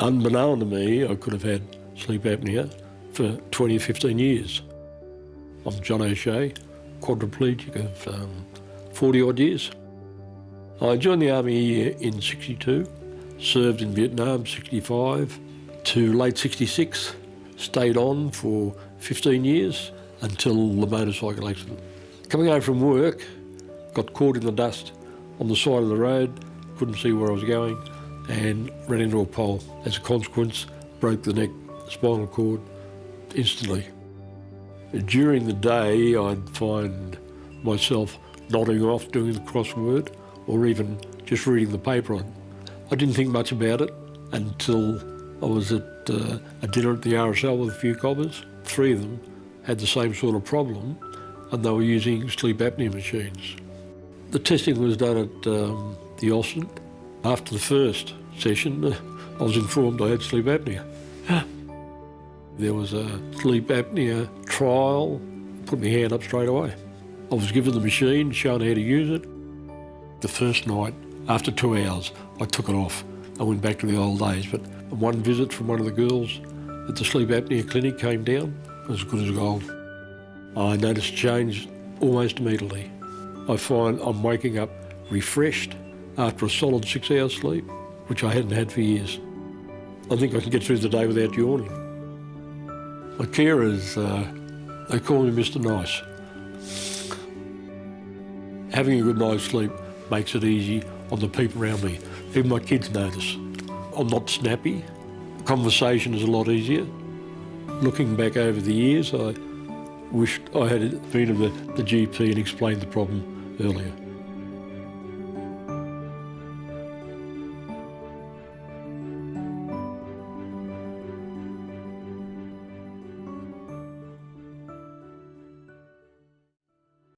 Unbeknown to me, I could have had sleep apnea for 20 or 15 years. I'm John O'Shea, quadriplegic of um, 40 odd years. I joined the army in 62, served in Vietnam 65 to late 66, stayed on for 15 years until the motorcycle accident. Coming home from work, got caught in the dust on the side of the road, couldn't see where I was going and ran into a pole. As a consequence, broke the neck, spinal cord instantly. During the day, I'd find myself nodding off doing the crossword or even just reading the paper. On. I didn't think much about it until I was at uh, a dinner at the RSL with a few cobbers. Three of them had the same sort of problem and they were using sleep apnea machines. The testing was done at um, the Austin. After the first session, uh, I was informed I had sleep apnea. there was a sleep apnea trial, put my hand up straight away. I was given the machine, shown how to use it. The first night, after two hours, I took it off. I went back to the old days, but one visit from one of the girls at the sleep apnea clinic came down, as good as gold. I noticed change almost immediately. I find I'm waking up refreshed after a solid six hours sleep, which I hadn't had for years. I think I can get through the day without yawning. My carers, uh, they call me Mr Nice. Having a good night's sleep makes it easy on the people around me. Even my kids notice. I'm not snappy. Conversation is a lot easier. Looking back over the years, I wished I had been to the, the GP and explained the problem earlier.